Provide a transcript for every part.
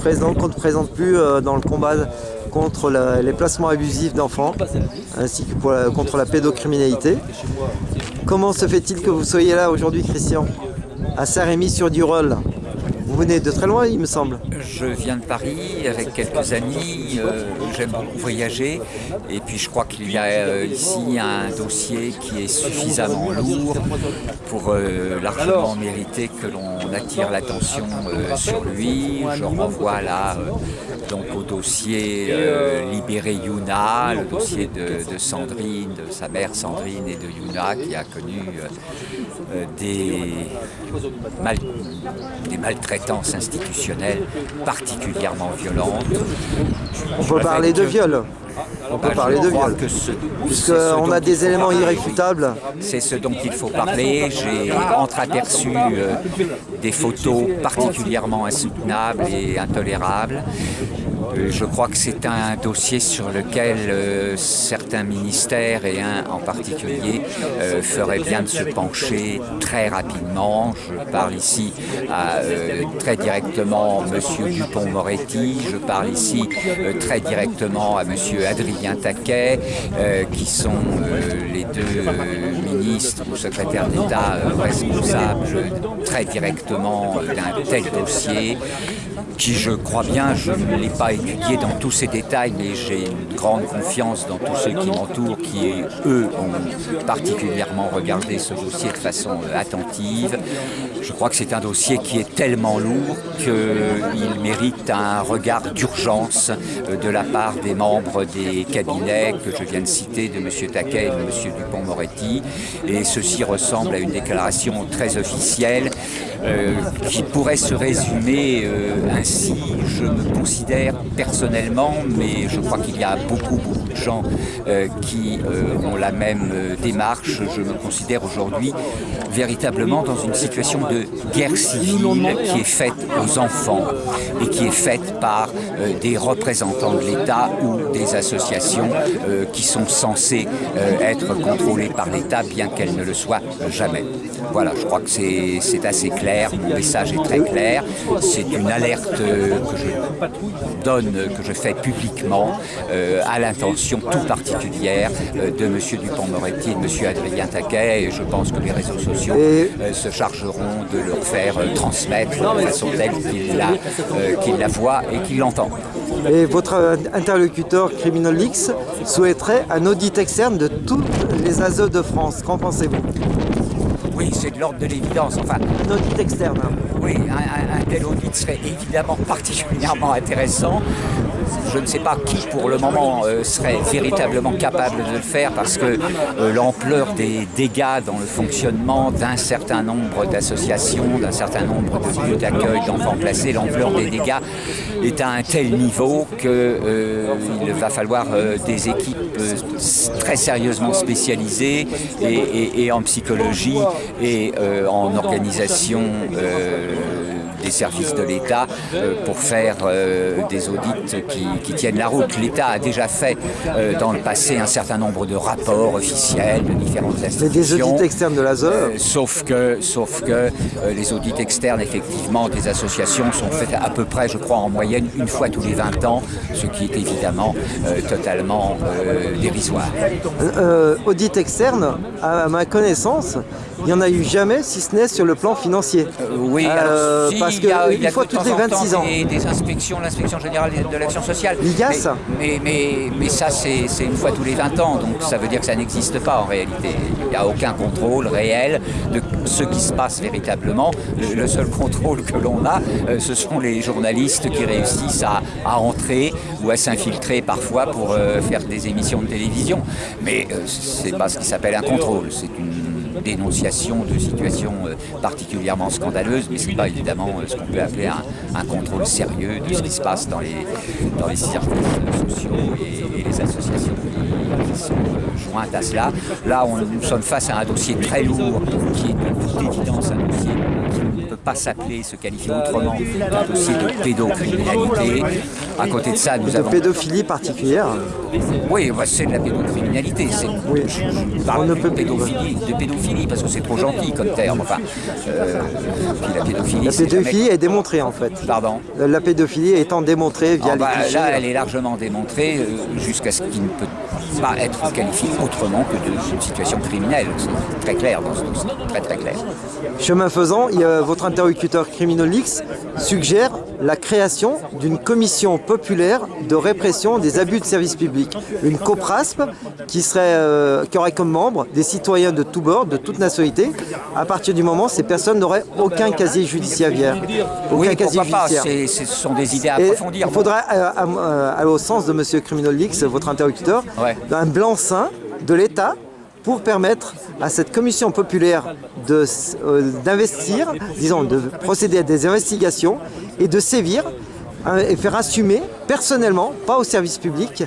présente, qu'on ne présente plus euh, dans le combat contre les placements abusifs d'enfants, ainsi que contre la pédocriminalité. Comment se fait-il que vous soyez là aujourd'hui, Christian? À Saint-Rémy-sur-Durolle. Vous venez de très loin, il me semble. Je viens de Paris avec quelques amis, euh, j'aime beaucoup voyager et puis je crois qu'il y a euh, ici un dossier qui est suffisamment lourd pour largement mériter que l'on attire l'attention euh, sur lui. Je renvoie là euh, donc au dossier euh, Libéré Yuna, le dossier de, de Sandrine, de sa mère Sandrine et de Yuna qui a connu euh, des, mal- des maltraitances institutionnelles particulièrement violentes. On peut parler de viol. On peut parler de viol. Puisqu'on a des éléments irréfutables. C'est ce dont il faut parler. J'ai entreaperçu euh, des photos particulièrement insoutenables et intolérables. Euh, je crois que c'est un dossier sur lequel euh, certains ministères et un en particulier euh, feraient bien de se pencher très rapidement. Je parle ici à, euh, très directement M. Dupont-Moretti, je parle ici euh, très directement à M. Adrien Taquet, euh, qui sont les deux ministres ou secrétaires d'État responsables très directement d'un tel dossier qui, je crois bien, je ne l'ai pas étudié dans tous ses détails, mais j'ai une grande confiance dans tous ceux qui m'entourent, qui, eux, ont particulièrement regardé ce dossier de façon euh, attentive. Je crois que c'est un dossier qui est tellement lourd qu'il mérite un regard d'urgence euh, de la part des membres des cabinets que je viens de citer, de M. Taquet et de M. Dupont-Moretti. Et ceci ressemble à une déclaration très officielle euh, qui pourrait se résumer ainsi. Je me considère personnellement, mais je crois qu'il y a beaucoup, beaucoup de gens euh, qui euh, ont la même euh, démarche. Je me considère aujourd'hui véritablement dans une situation de guerre civile qui est faite aux enfants et qui est faite par des représentants de l'État ou des associations qui sont censées être contrôlées par l'État, bien qu'elles ne le soient jamais. Voilà, je crois que c'est assez clair, mon message est très clair. C'est une alerte euh, que je donne, que je fais publiquement euh, à l'intention tout particulière euh, de M. Dupont-Moretti et de M. Adrien Taquet. Et je pense que les réseaux sociaux euh, se chargeront de leur faire transmettre de façon telle qu'ils la, qu'ils la voient et qu'ils l'entendent. Et votre interlocuteur Criminolix souhaiterait un audit externe de tous les ASE de France. Qu'en pensez-vous? Oui, c'est de l'ordre de l'évidence. Enfin, Un audit externe. hein. Oui, un, tel audit serait évidemment particulièrement intéressant. Je ne sais pas qui pour le moment euh, serait véritablement capable de le faire parce que euh, l'ampleur des dégâts dans le fonctionnement d'un certain nombre d'associations, d'un certain nombre de lieux d'accueil d'enfants placés, l'ampleur des dégâts est à un tel niveau qu'il va falloir euh, des équipes euh, très sérieusement spécialisées et, en psychologie et euh, en organisation euh, des services de l'État euh, pour faire euh, des audits qui, qui tiennent la route. L'État a déjà fait euh, dans le passé un certain nombre de rapports officiels de différentes Mais institutions. des audits externes de Euh, sauf que, sauf que les audits externes, effectivement, des associations sont faits à peu près, je crois, en moyenne une fois tous les 20 ans, ce qui est évidemment totalement dérisoire. Audit externe, à ma connaissance, il n'y en a eu jamais, si ce n'est sur le plan financier. Euh, oui, Euh, alors, si, parce il y a, il y a une fois toutes les en temps 26 ans. Des, des inspections, l'inspection générale de l'action sociale. L'IGAS mais, mais, mais, mais ça, c'est une fois tous les 20 ans, donc ça veut dire que ça n'existe pas en réalité. Il n'y a aucun contrôle réel de ce qui se passe véritablement. Le, le seul contrôle que l'on a, euh, ce sont les journalistes qui réussissent à, à entrer ou à s'infiltrer parfois pour euh, faire des émissions de télévision. Mais euh, c'est pas ce qui s'appelle un contrôle, c'est une dénonciation de situations euh, particulièrement scandaleuses, mais ce n'est pas évidemment euh, ce qu'on peut appeler un, contrôle sérieux de ce qui se passe dans les, dans les services sociaux et, les associations qui, sont euh, jointes à cela. Là, nous sommes face à un dossier très lourd, qui est de toute évidence un dossier qui ne peut pas s'appeler, se qualifier autrement qu'un dossier de pédocriminalité, À côté de ça, nous de avons... pédophilie particulière. Oui, bah, c'est de la pédocriminalité. Oui. Je, parle On ne de peut- pédophilie, de pédophilie parce que c'est trop gentil comme terme. Enfin, euh, la pédophilie, La jamais- est démontrée en fait. Pardon. La pédophilie étant démontrée via Ah bah, les clichés. là, elle est largement démontrée euh, jusqu'à ce qu'il ne peut pas être qualifié autrement que de- d'une situation criminelle. C'est très clair dans ce dossier, très très clair. Chemin faisant, il y a- votre interlocuteur Criminolix suggère la création d'une commission populaire de répression des abus de service public, une COPRASP qui, serait, euh, qui aurait comme membres des citoyens de tous bords, de toute nationalité. À partir du moment, ces personnes n'auraient aucun casier judiciaire. Aucun Oui, casier pourquoi judiciaire. ce sont des idées à approfondir. il faudra, euh, euh, aller au sens de M. Criminolix, votre interlocuteur, Ouais. un blanc-seing de l'État pour permettre à cette commission populaire euh, d'investir, disons, de procéder à des investigations et de sévir hein, et faire assumer personnellement, pas au service public,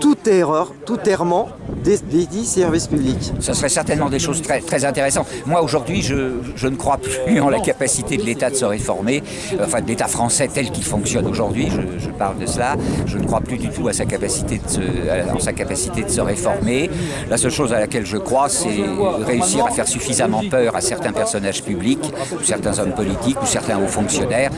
toute erreur, tout errement des, des dits services publics. Ce serait certainement des choses très, très intéressantes. Moi, aujourd'hui, je, je ne crois plus en la capacité de l'État de se réformer, enfin de l'État français tel qu'il fonctionne aujourd'hui, je, je parle de cela. Je ne crois plus du tout à sa capacité de se, à- en sa capacité de se réformer. La seule chose à laquelle je crois, c'est réussir à faire suffisamment peur à certains personnages publics, ou certains hommes politiques, ou certains hauts fonctionnaires,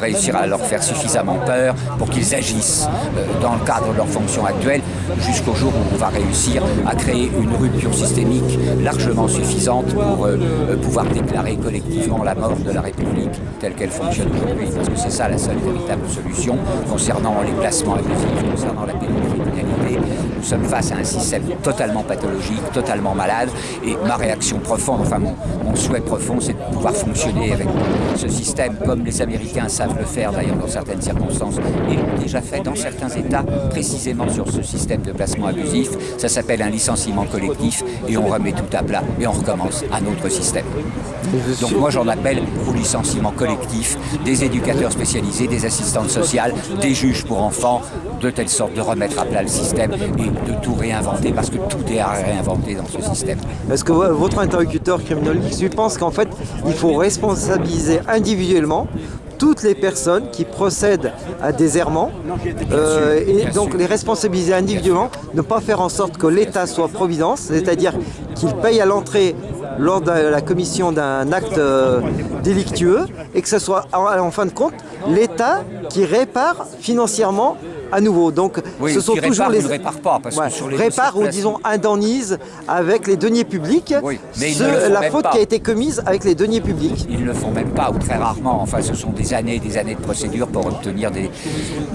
réussir à leur faire suffisamment peur pour qu'ils agissent euh, dans le cadre de leurs fonctions actuelles, jusqu'au jour où on va réussir à créer une rupture systémique largement suffisante pour euh, euh, pouvoir déclarer collectivement la mort de la République telle qu'elle fonctionne aujourd'hui. Parce que c'est ça la seule véritable solution concernant les placements abusifs, concernant la pédocriminalité. Nous sommes face à un système totalement pathologique, totalement malade. Et ma réaction profonde, enfin mon, souhait profond, c'est de pouvoir fonctionner avec ce système comme les Américains savent le faire d'ailleurs dans certaines circonstances et l'ont déjà fait dans certains États précisément sur ce système de placement abusif. Ça s'appelle un licenciement collectif et on remet tout à plat et on recommence un autre système. Donc moi j'en appelle au licenciement collectif des éducateurs spécialisés, des assistantes sociales, des juges pour enfants, de telle sorte de remettre à plat le système de tout réinventer parce que tout est à réinventer dans ce système. Est-ce que vo- votre interlocuteur criminolix lui pense qu'en fait, il faut responsabiliser individuellement toutes les personnes qui procèdent à des errements euh, et bien donc sûr. les responsabiliser individuellement, ne pas faire en sorte que l'État soit providence, c'est-à-dire qu'il paye à l'entrée lors de la commission d'un acte euh, délictueux et que ce soit en, en fin de compte l'État qui répare financièrement à nouveau. Donc Oui, ce sont qui toujours répare les ne répare pas, parce que Ouais, sur les répare ou disons indemnise avec les deniers publics Oui, mais ils ne la faute pas. qui a été commise avec les deniers publics. Ils ne le font même pas, ou très rarement. Enfin, ce sont des années et des années de procédures pour obtenir des,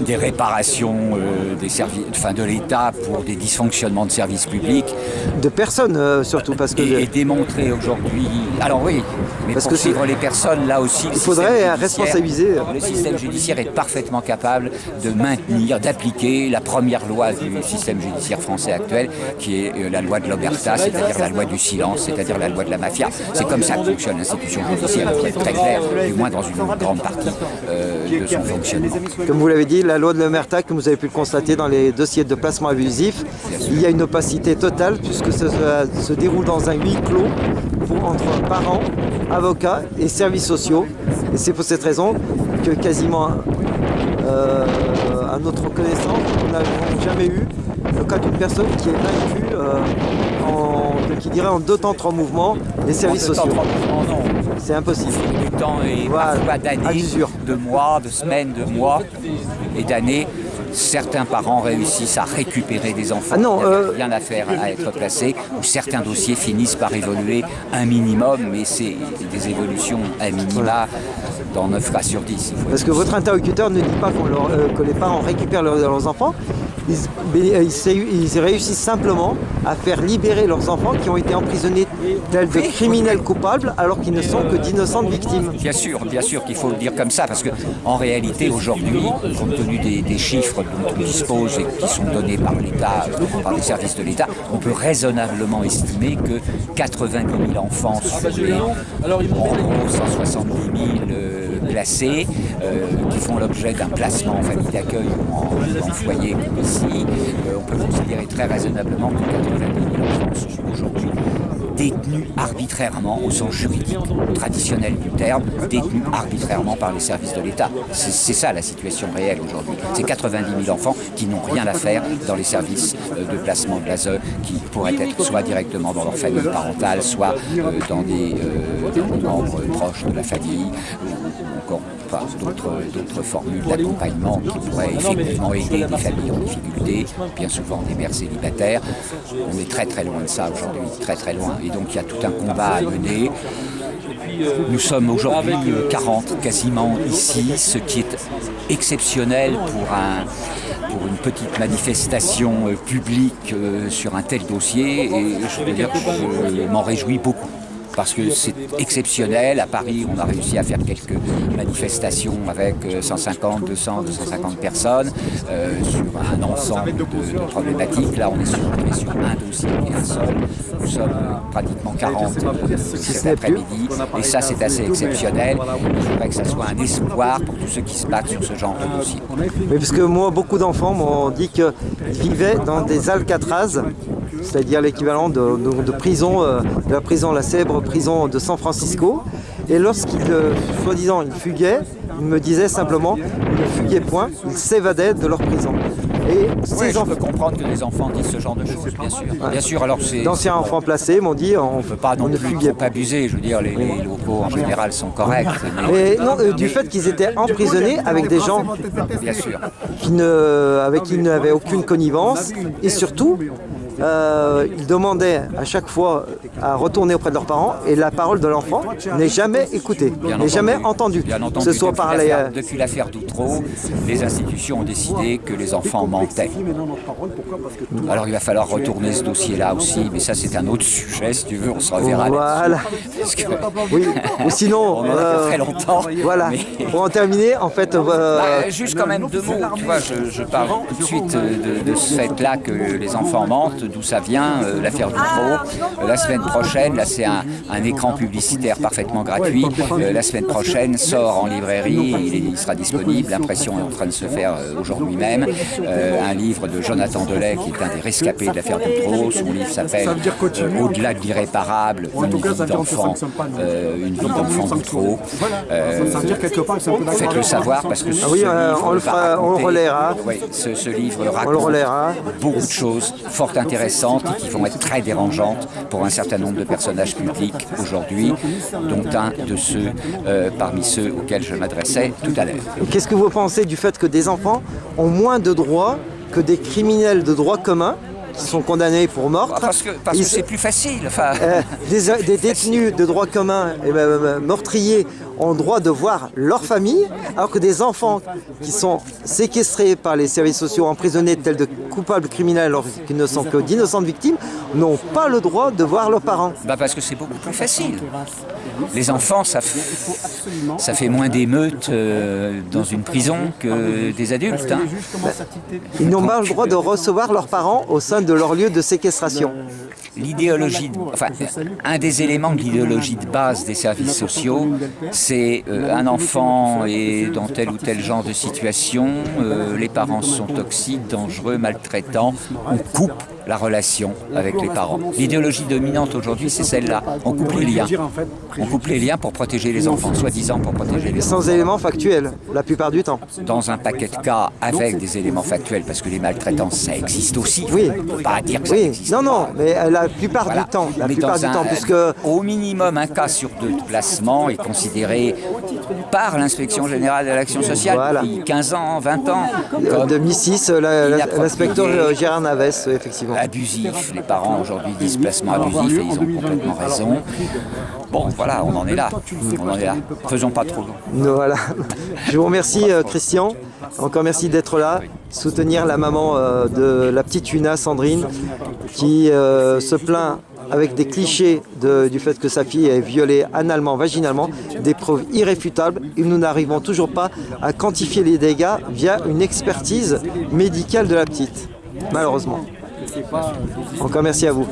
des réparations euh, des servi- enfin, de l'État pour des dysfonctionnements de services publics. De personnes euh, surtout parce que Et, et démontrer aujourd'hui. Alors oui, mais Parce pour que suivre les personnes, là aussi, Il faudrait responsabiliser. Le système judiciaire est parfaitement capable de maintenir, d'appliquer la première loi du système judiciaire français actuel, qui est euh, la loi de l'Omerta, c'est-à-dire la loi du silence, c'est-à-dire la loi de la mafia. C'est comme ça que fonctionne l'institution judiciaire, très clair, du moins dans une grande partie euh, de son fonctionnement. Comme vous l'avez dit, la loi de l'Omerta, comme vous avez pu le constater dans les dossiers de placement abusif, il y a une opacité totale puisque ça se, déroule dans un huis clos entre parents, avocats et services sociaux. Et c'est pour cette raison que quasiment euh, à notre connaissance, nous n'avons jamais eu le cas d'une personne qui est vaincue euh, en, qui dirait en deux temps, trois mouvements, les services En deux temps, sociaux. trois mouvements, non. C'est impossible. du temps et Voilà, parfois d'années, de mois, de semaines, de mois et d'années. Certains parents réussissent à récupérer des enfants Ah non, qui n'avaient euh, rien à faire à être placés, ou certains dossiers finissent par évoluer un minimum, mais c'est des évolutions à minima dans 9 cas sur 10. il faut Parce que votre interlocuteur ne dit pas leur- euh, que les parents récupèrent leurs, leurs enfants, ils, euh, ils réussissent simplement à faire libérer leurs enfants qui ont été emprisonnés tels de criminels coupables alors qu'ils ne sont que d'innocentes victimes. Bien sûr, bien sûr qu'il faut le dire comme ça, parce que en réalité, aujourd'hui, compte tenu des, des chiffres dont on dispose et qui sont donnés par l'État, par les services de l'État, on peut raisonnablement estimer que 90 000 enfants sur les, en gros, 170 000 euh, placés, qui font l'objet d'un placement en famille d'accueil ou en, foyer comme ici, on peut considérer très raisonnablement que 90 000 enfants sont aujourd'hui détenus arbitrairement au sens juridique traditionnel du terme, détenus arbitrairement par les services de l'État. C'est ça la situation réelle aujourd'hui. C'est 90 000 enfants qui n'ont rien à faire dans les services euh, de placement de l'ASE, qui pourraient être soit directement dans leur famille parentale, soit euh, dans des, euh, membres proches de la famille, ou encore d'autres formules d'accompagnement qui pourraient effectivement aider des familles en difficulté, bien souvent des mères célibataires. On est très très loin de ça aujourd'hui, très très loin. Et donc il y a tout un combat à mener. Nous sommes aujourd'hui 40 quasiment ici, ce qui est exceptionnel pour, un, pour une petite manifestation euh, publique euh, sur un tel dossier. Et je veux dire que je m'en réjouis beaucoup parce que c'est exceptionnel. À Paris, on a réussi à faire quelques manifestations avec 150, 200, 250 personnes euh, sur un ensemble de, problématiques. Là, on est, sur, un dossier et un seul. Nous sommes pratiquement 40 euh, cet après-midi. Et ça, c'est assez exceptionnel. Il faudrait que ça soit un espoir pour tous ceux qui se battent sur ce genre de dossier. Mais parce que moi, beaucoup d'enfants m'ont dit qu'ils vivaient dans des Alcatraz c'est-à-dire l'équivalent de, prison, euh, de la prison, la célèbre prison de San Francisco. Et lorsqu'ils, euh, soi-disant, ils fuguaient, ils me disaient simplement, ils ne fuguaient point, ils s'évadaient de leur prison. Et ces je peux comprendre que les enfants disent ce genre de choses, bien sûr. Bien sûr, alors c'est... D'anciens enfants placés m'ont dit, on ne peut pas non plus pas abuser, je veux dire, les, locaux en général sont corrects. Mais, non, euh, du fait qu'ils étaient emprisonnés avec des gens bien sûr. Qui ne, avec qui ils n'avaient aucune connivence, et surtout, euh, ils demandaient à chaque fois à retourner auprès de leurs parents et la parole de l'enfant n'est jamais écoutée, n'est jamais entendue. ce soit par les... Euh, depuis l'affaire d'Outreau, les institutions ont décidé que les enfants mentaient. Alors il va falloir retourner ce dossier-là aussi, mais ça c'est un autre sujet, si tu veux, on se reverra Voilà. oui, ou sinon... on en a euh, très longtemps. Voilà, pour en terminer, en fait... Bah, juste quand même deux mots, tu vois, je, parle tout de suite de, de ce fait-là que les enfants mentent, d'où ça vient, euh, l'affaire du trop. la semaine prochaine, là c'est un, écran publicitaire parfaitement gratuit. Euh, la semaine prochaine sort en librairie, il, sera disponible, l'impression est en train de se faire euh, aujourd'hui même. un livre de Jonathan Delay, qui est un des rescapés de l'affaire Dutroux. Son livre s'appelle Au-delà de l'irréparable, une vie d'enfant, une vie d'enfant Dutroux. Faites-le savoir parce que ah oui, on, le fera, on relaiera. ce, ce livre raconte beaucoup de choses fort intéressantes intéressantes et qui vont être très dérangeantes pour un certain nombre de personnages publics aujourd'hui, dont un de ceux euh, parmi ceux auxquels je m'adressais tout à l'heure. Qu'est-ce que vous pensez du fait que des enfants ont moins de droits que des criminels de droit commun qui sont condamnés pour meurtre. Parce que c'est plus facile. Enfin... Euh, des, détenus de droit commun et ben, meurtriers ont le droit de voir leur famille, alors que des enfants qui sont séquestrés par les services sociaux, emprisonnés tels de coupables criminels alors qu'ils ne sont que d'innocentes victimes, n'ont pas le droit de voir leurs parents. Bah parce que c'est beaucoup plus facile. Les enfants, ça, ça fait moins d'émeutes euh, dans une prison que des adultes. Hein. Ils n'ont pas le droit de recevoir leurs parents au sein de leur lieu de séquestration l'idéologie, enfin, un des éléments de l'idéologie de base des services sociaux, c'est euh, un enfant est dans tel ou tel genre de situation, euh, les parents sont toxiques, dangereux, maltraitants, on coupe la relation avec les parents. L'idéologie dominante aujourd'hui, c'est celle-là. On coupe les liens. On coupe les liens pour protéger les enfants, soi-disant pour protéger les enfants. Sans éléments factuels, la plupart du temps. Dans un paquet de cas, avec des éléments factuels, parce que les maltraitances, ça existe aussi. Oui. On peut pas dire que oui. ça existe Non, non, mais la plupart du temps. La plupart du temps, puisque... Au minimum, un cas sur deux de placement est considéré par l'inspection générale de l'action sociale depuis 15 ans, 20 ans. En 2006, l'inspecteur Gérard Naves, effectivement. Abusif. Les parents aujourd'hui disent placement abusif et ils ont complètement raison. Bon, voilà, on en est là. On en est là. Faisons pas trop. Voilà. Je vous remercie, euh, Christian. Encore merci d'être là, soutenir la maman euh, de la petite Una, Sandrine, qui euh, se plaint avec des clichés du fait que sa fille est violée analement, vaginalement, des preuves irréfutables, et nous n'arrivons toujours pas à quantifier les dégâts via une expertise médicale de la petite, malheureusement. Encore merci à vous.